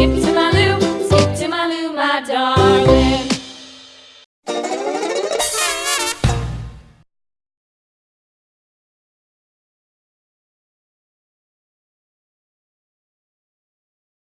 episode.